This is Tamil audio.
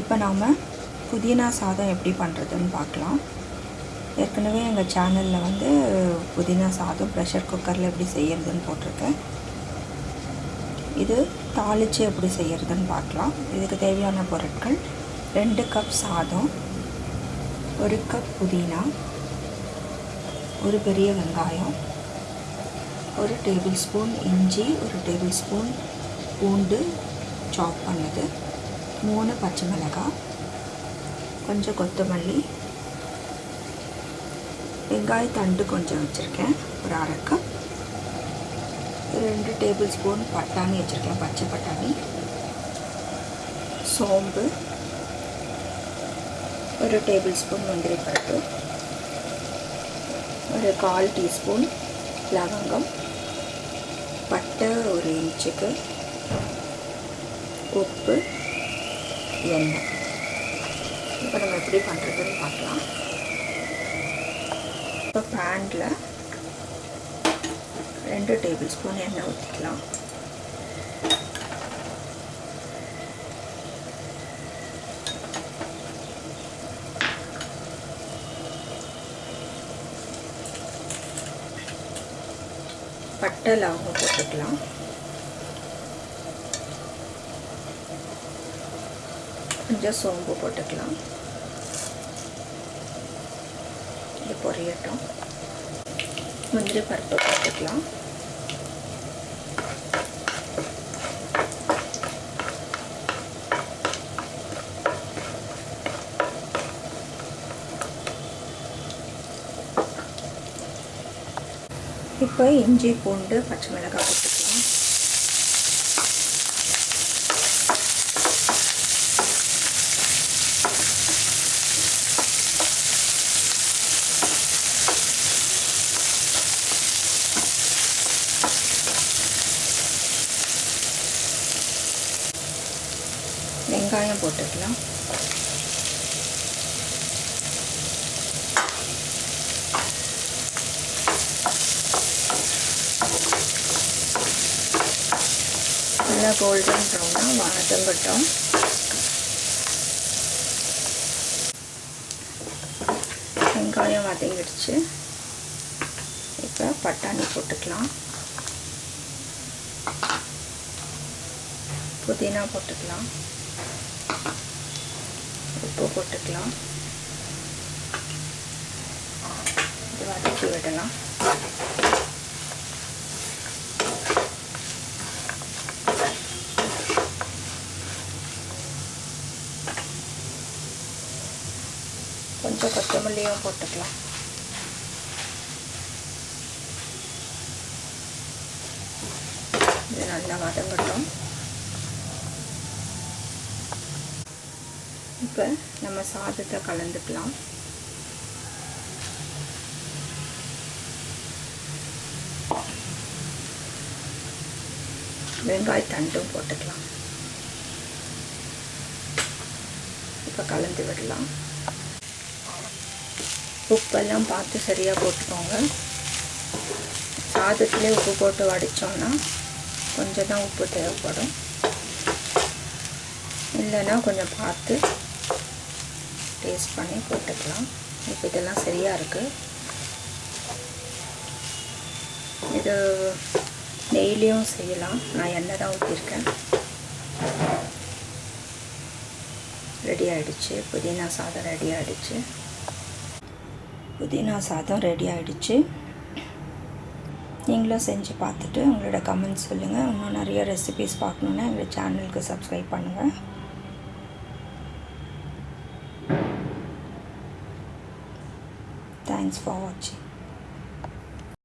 இப்போ நாம் புதினா சாதம் எப்படி பண்ணுறதுன்னு பார்க்கலாம். ஏற்கனவே எங்கள் சேனலில் வந்து புதினா சாதம் ப்ரெஷர் குக்கரில் எப்படி செய்கிறதுன்னு போட்டிருக்கேன். இது தாளித்து எப்படி செய்கிறதுன்னு பார்க்கலாம். இதுக்கு தேவையான பொருட்கள் ரெண்டு கப் சாதம் ஒரு கப் புதினா ஒரு பெரிய வெங்காயம் ஒரு டேபிள் ஸ்பூன் இஞ்சி ஒரு டேபிள் ஸ்பூன் பூண்டு சாப் பண்ணது. மூணு பச்சை மிளகாய் கொஞ்சம் கொத்தமல்லி வெங்காய தண்டு கொஞ்சம் வச்சுருக்கேன் ஒரு அரை கப் ரெண்டு டேபிள் ஸ்பூன் பட்டாணி வச்சுருக்கேன் பச்சை பட்டாணி. சோம்பு ஒரு டேபிள் ஸ்பூன் முந்திரி பருப்பு ஒரு கால் டீஸ்பூன் லவங்கம் பட்டை ஒரு இன்ச்சுக்கு உப்பு எண்ணெய் இப்போ நம்ம எப்படி பண்ணுறதுன்னு பார்க்கலாம். இப்போ பேனில் ரெண்டு டேபிள் ஸ்பூன் எண்ணெய் ஊற்றிக்கலாம் பட்டை லவங்கம் போட்டுக்கலாம். கொஞ்சம் சோம்பு போட்டுக்கலாம். இது பொரியட்டும். முந்திரி பருப்பு போட்டுக்கலாம். இப்போ இஞ்சி பூண்டு பச்சை மிளகாய் போட்டுக்கலாம் வெங்காயம் போட்டுக்கலாம். நல்லா கோல்டன் ப்ரௌனாக வதங்கட்டும் வெங்காயம் வதங்கிடுச்சு. இப்போ பட்டாணி போட்டுக்கலாம். புதினா போட்டுக்கலாம். உப்பு போட்டுக்கலாம். இது வதக்கி விடலாம். கொஞ்சம் கொத்தமல்லியும் போட்டுக்கலாம். இது நல்லா வதங்கட்டும். இப்போ நம்ம சாதத்தை கலந்துக்கலாம். வெங்காய தண்டும் போட்டுக்கலாம். இப்போ கலந்து விடலாம். உப்பெல்லாம் பார்த்து சரியாக போட்டுக்கோங்க. சாதத்துலேயே உப்பு போட்டு வடித்தோம்னா கொஞ்சம் தான் உப்பு தேவைப்படும். இல்லைன்னா கொஞ்சம் பார்த்து டேஸ்ட் பண்ணி போட்டுக்கலாம். இப்போ இதெல்லாம் சரியாக இருக்குது இது நெய்லேயும் செய்யலாம். நான் எண்ணெய் தான் ஊற்றிருக்கேன் ரெடி ஆகிடுச்சு புதினா சாதம் ரெடி ஆகிடுச்சு புதினா சாதம் ரெடி ஆகிடுச்சு நீங்களும் செஞ்சு பார்த்துட்டு உங்களோட கமெண்ட்ஸ் சொல்லுங்கள் இன்னும் நிறைய ரெசிபீஸ் பார்க்கணுன்னா எங்கள் சேனலுக்கு சப்ஸ்கிரைப் பண்ணுங்கள் Thanks for watching.